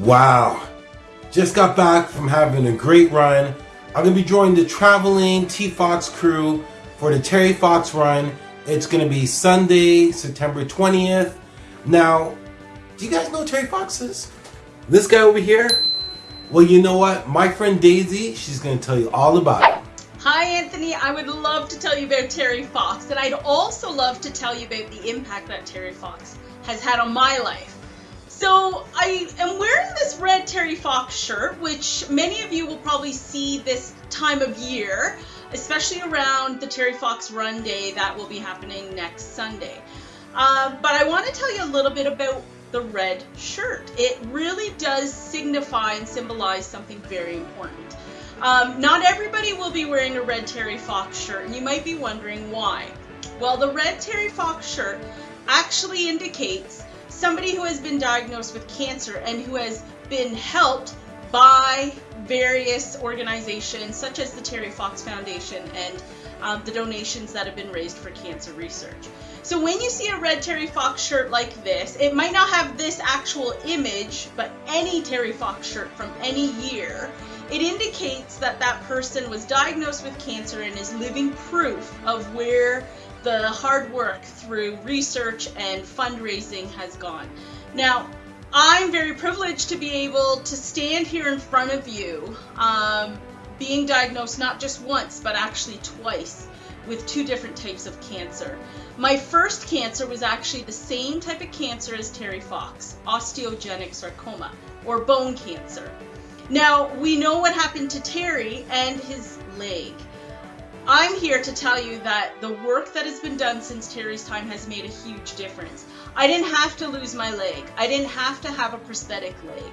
Wow. Just got back from having a great run. I'm going to be joining the traveling T-Fox crew for the Terry Fox run. It's going to be Sunday, September 20th. Now, do you guys know Terry Fox is? This guy over here? Well, you know what? My friend Daisy, she's going to tell you all about it. Hi, Anthony. I would love to tell you about Terry Fox, and I'd also love to tell you about the impact that Terry Fox has had on my life. Terry Fox shirt, which many of you will probably see this time of year, especially around the Terry Fox Run Day that will be happening next Sunday. Uh, but I want to tell you a little bit about the red shirt. It really does signify and symbolize something very important. Um, not everybody will be wearing a red Terry Fox shirt, and you might be wondering why. Well, the red Terry Fox shirt actually indicates somebody who has been diagnosed with cancer and who has been helped by various organizations such as the Terry Fox Foundation and um, the donations that have been raised for cancer research. So when you see a red Terry Fox shirt like this, it might not have this actual image, but any Terry Fox shirt from any year, it indicates that that person was diagnosed with cancer and is living proof of where the hard work through research and fundraising has gone. Now, I'm very privileged to be able to stand here in front of you, um, being diagnosed not just once, but actually twice with two different types of cancer. My first cancer was actually the same type of cancer as Terry Fox, osteogenic sarcoma, or bone cancer. Now, we know what happened to Terry and his leg. I'm here to tell you that the work that has been done since Terry's time has made a huge difference. I didn't have to lose my leg. I didn't have to have a prosthetic leg.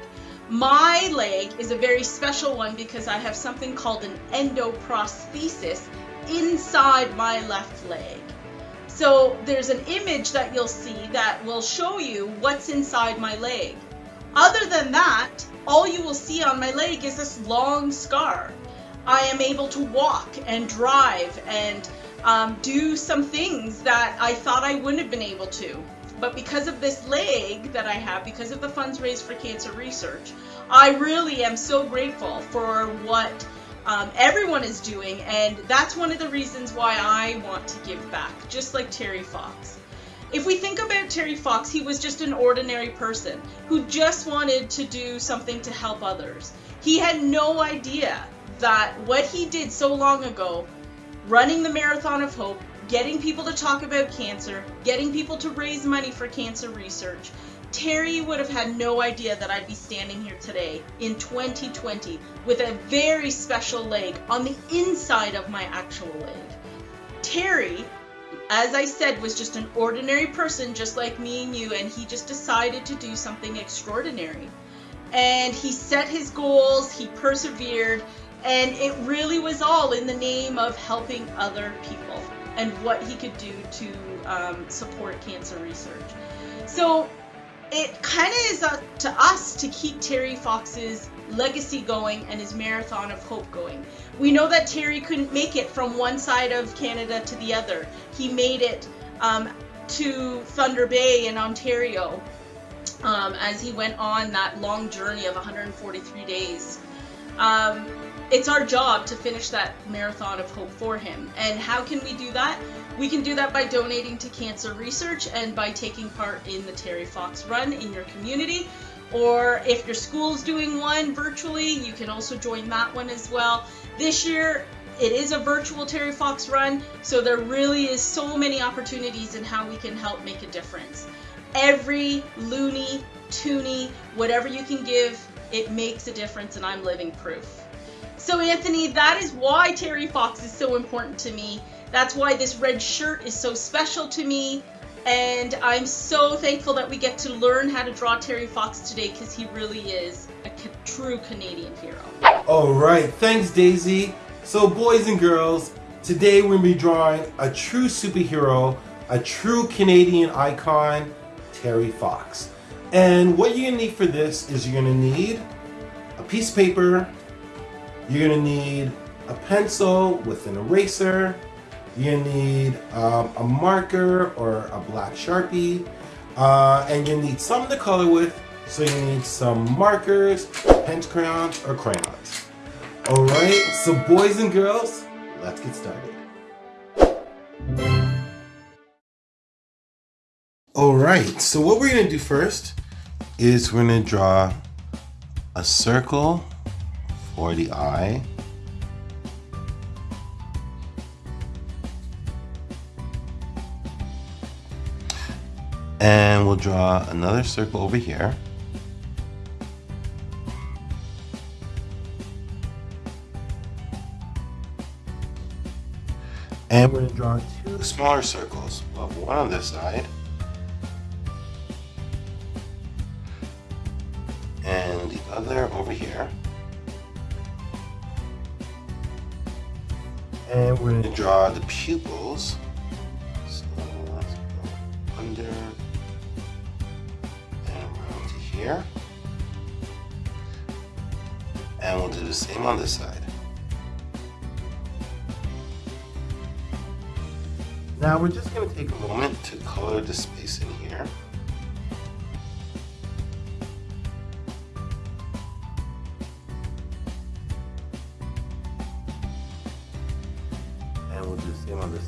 My leg is a very special one because I have something called an endoprosthesis inside my left leg. So there's an image that you'll see that will show you what's inside my leg. Other than that, all you will see on my leg is this long scar. I am able to walk and drive and um, do some things that I thought I wouldn't have been able to. But because of this leg that I have, because of the funds raised for cancer research, I really am so grateful for what um, everyone is doing, and that's one of the reasons why I want to give back, just like Terry Fox. If we think about Terry Fox, he was just an ordinary person who just wanted to do something to help others. He had no idea that what he did so long ago, running the Marathon of Hope, getting people to talk about cancer, getting people to raise money for cancer research, Terry would have had no idea that I'd be standing here today in 2020 with a very special leg on the inside of my actual leg. Terry, as I said, was just an ordinary person just like me and you, and he just decided to do something extraordinary. And he set his goals, he persevered, and it really was all in the name of helping other people and what he could do to um, support cancer research. So it kind of is up to us to keep Terry Fox's legacy going and his marathon of hope going. We know that Terry couldn't make it from one side of Canada to the other. He made it um, to Thunder Bay in Ontario um, as he went on that long journey of 143 days. Um, it's our job to finish that marathon of hope for him. And how can we do that? We can do that by donating to cancer research and by taking part in the Terry Fox Run in your community. Or if your school's doing one virtually, you can also join that one as well. This year, it is a virtual Terry Fox Run, so there really is so many opportunities in how we can help make a difference. Every loonie, toonie, whatever you can give, it makes a difference, and I'm living proof. So, Anthony, that is why Terry Fox is so important to me. That's why this red shirt is so special to me. And I'm so thankful that we get to learn how to draw Terry Fox today because he really is a true Canadian hero. All right, thanks, Daisy. So, boys and girls, today we're going to be drawing a true superhero, a true Canadian icon, Terry Fox. And what you're going to need for this is you're going to need a piece of paper, you're gonna need a pencil with an eraser. You're gonna need um, a marker or a black Sharpie. Uh, and you need something to color with So you need some markers, pen crayons, or crayons. Alright, so boys and girls, let's get started. Alright, so what we're to do first is we're to draw a circle for the eye. And we'll draw another circle over here. And we're going to draw two smaller circles. We'll have one on this side. And the other over here. We're going to draw the pupils. So let's go under and around to here. And we'll do the same on this side. Now we're just going to take a moment to color the space in here.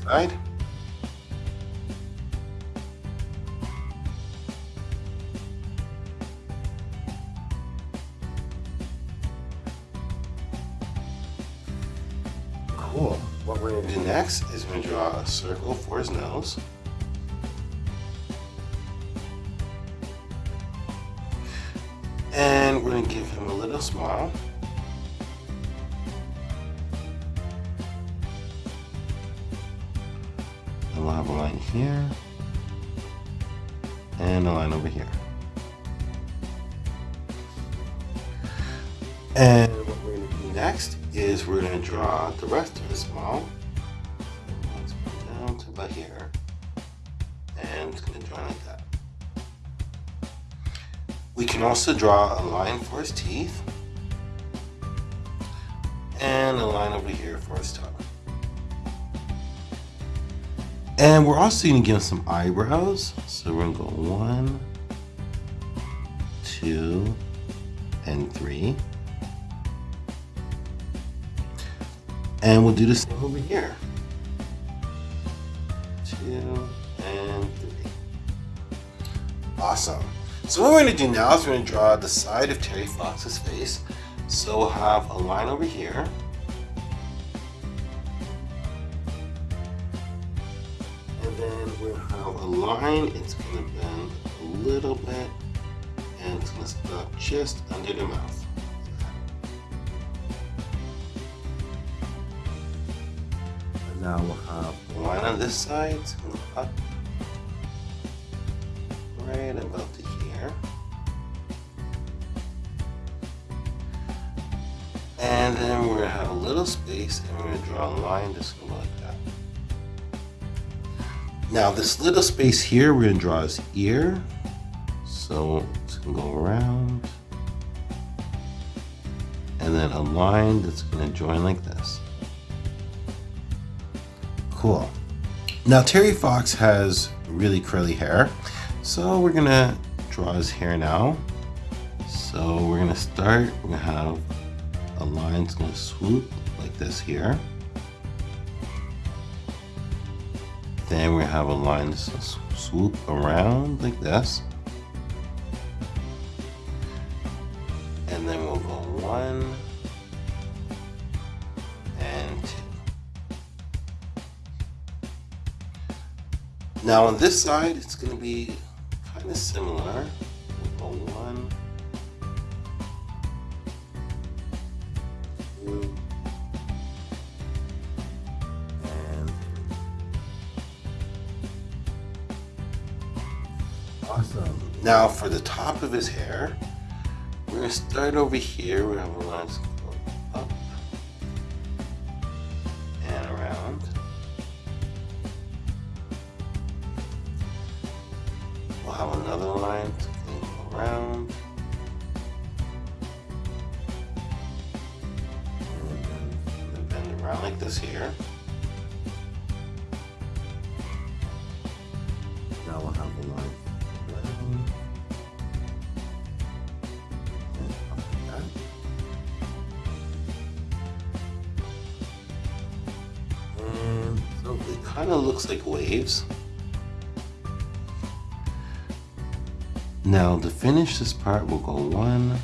Side. Cool. What we're going to do next is we're going to draw a circle for his nose. And we're going to give him a little smile. We'll have a line here. And a line over here. And what we're going to do next is we're going to draw the rest of the smile. Let's go down to about here. And it's going to join like that. We can also draw a line for his teeth. And a line over here for his tongue. And we're also to give him some eyebrows. So we're to go one, two, and three. And we'll do the same over here. Two and three. Awesome. So what we're to do now is we're to draw the side of Terry Fox's face. So we'll have a line over here. We'll have a line. It's going to bend a little bit. And it's going to stop just under the mouth. Now we'll have one on this side, it's going up right about to here. And then we're going to have a little space and we're going to draw a line just going that. Now this little space here, we're to draw his ear. So it's to go around. And then a line that's to join like this. Cool. Now Terry Fox has really curly hair, so we're gonna draw his hair now. So we're gonna start, we're gonna have a line that's gonna swoop like this here. Then we're have a line swoop around like this. And then we'll go one, and two. Now on this side, it's going to be kind of similar. We'll go one, Now for the top of his hair, we're going to start over here. We have a to go up and around. We'll have another line go around. Bend around like this here. Kind of looks like waves. Now to finish this part, we'll go one,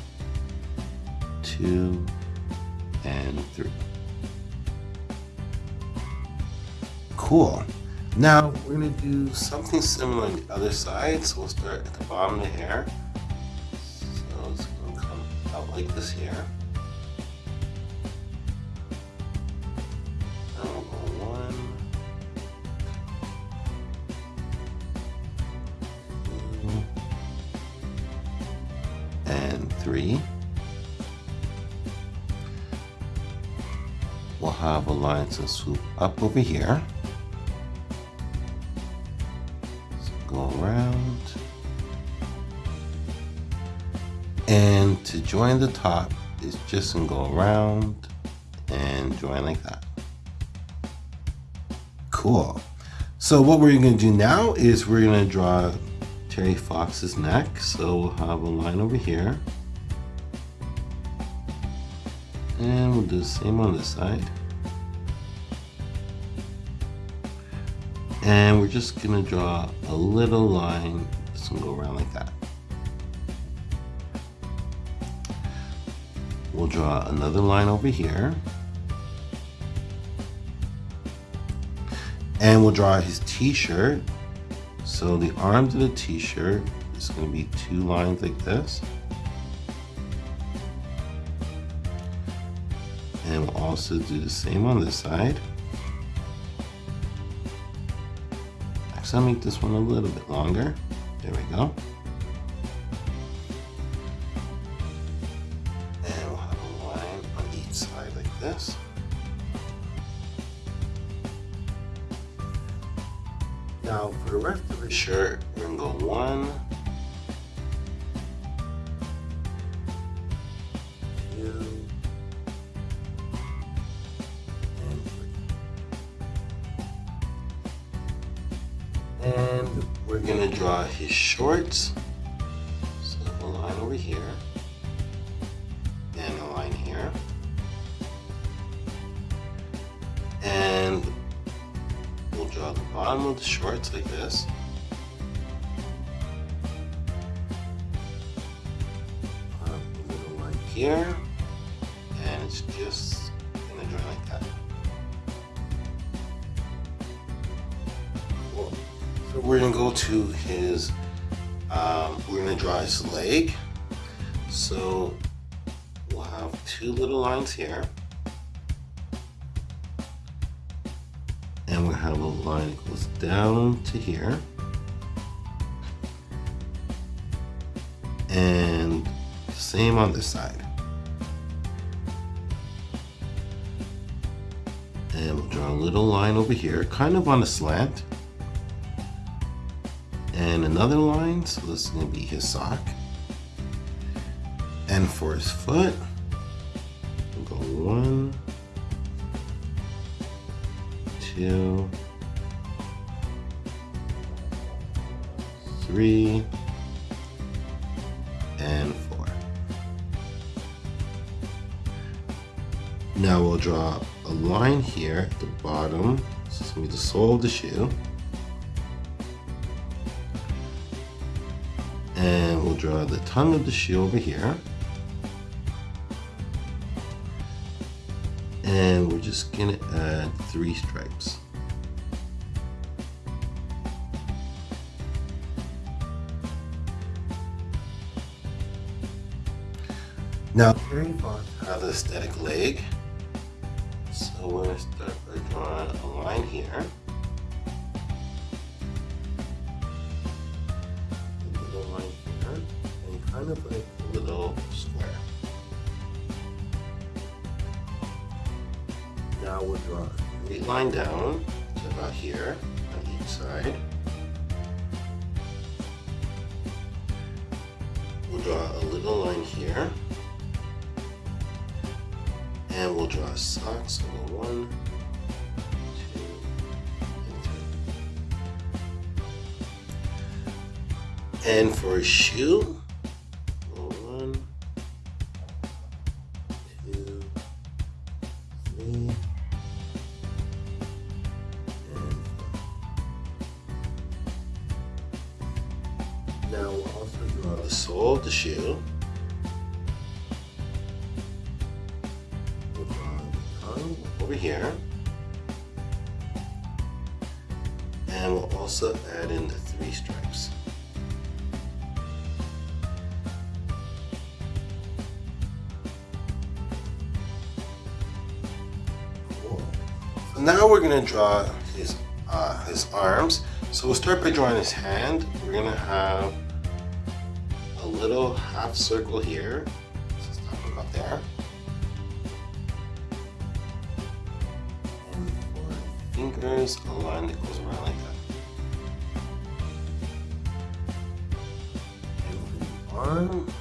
two, and three. Cool. Now we're gonna do something similar on the other side. So we'll start at the bottom of the hair. So it's gonna come out like this here. Line swoop up over here. go around. And to join the top is just gonna go around and join like that. Cool. So what we're gonna do now is we're gonna draw Terry Fox's neck. So we'll have a line over here. And we'll do the same on this side. And we're just gonna draw a little line. This will go around like that. We'll draw another line over here. And we'll draw his t-shirt. So the arms of the t-shirt is gonna be two lines like this. And we'll also do the same on this side. I'll make this one a little bit longer. There we go. And we'll have a line on each side like this. Now for the rest of the shirt, we're gonna go one, shorts. So a line over here. And a line here. And we'll draw the bottom of the shorts like this. A little line here. And it's just gonna draw like that. Cool. So we're gonna go to his, um, we're gonna draw his leg. So we'll have two little lines here. And we'll have a line that goes down to here. And same on this side. And we'll draw a little line over here, kind of on a slant. And another line, so this is gonna be his sock. And for his foot, we'll go one, two, three, and four. Now we'll draw a line here at the bottom. This is gonna be the sole of the shoe. And we'll draw the tongue of the shoe over here. And we're just gonna add three stripes. Now, Fox has a static leg. So we're gonna start by drawing a line here. A little square. Now we'll draw a straight line down to about here on each side. We'll draw a little line here. And we'll draw a so we'll one, two. And for a shoe, Now we'll also draw the sole of the shoe. We'll draw the tongue over here. And we'll also add in the three stripes. Now we're gonna draw his uh, his arms. So we'll start by drawing his hand. We're gonna have a little half circle here. Him up there. And fingers, a line that goes around like that. And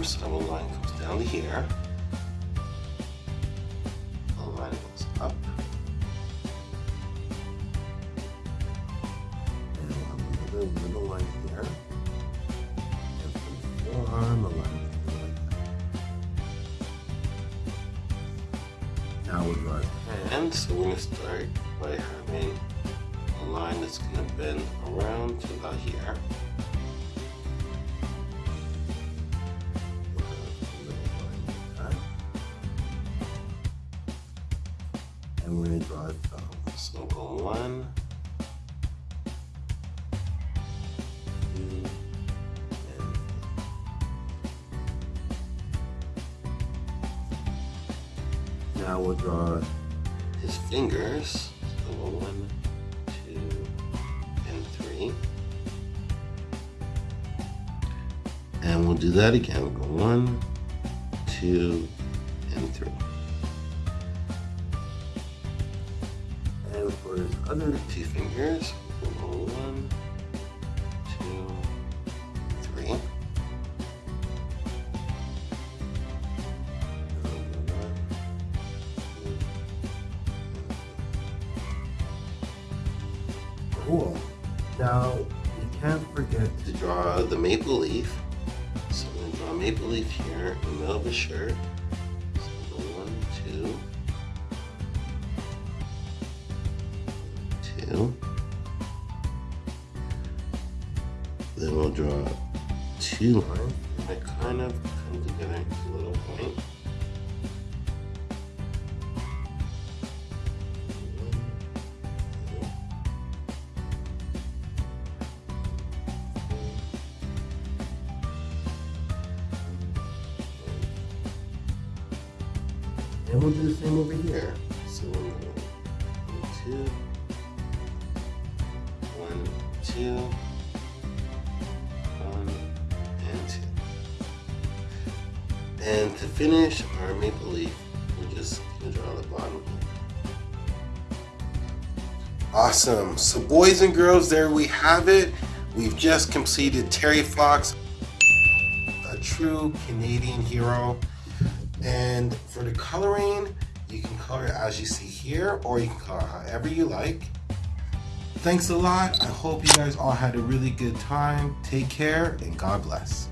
other arm, so a line comes down to here. A line goes up. And another little line here. And the forearm, a line. Now we'll draw hand, so we're gonna start by having a line that's gonna bend around to about here. So one. Now we'll draw his fingers. So one, two, and three. And we'll do that again. We'll go one, two, and three. Other two fingers, one, two, three. We'll go one, two, and three. Cool. Now, you can't forget to draw the maple leaf. So I'm going to draw a maple leaf here in the middle of the shirt. Two lines that kind of come together into a little point. And we'll do the same over here. So one, two, one, two, finish our maple leaf, we're just gonna draw the bottom. Awesome. So boys and girls, there we have it. We've just completed Terry Fox, a true Canadian hero. And for the coloring, you can color it as you see here, or you can color however you like. Thanks a lot. I hope you guys all had a really good time. Take care and God bless.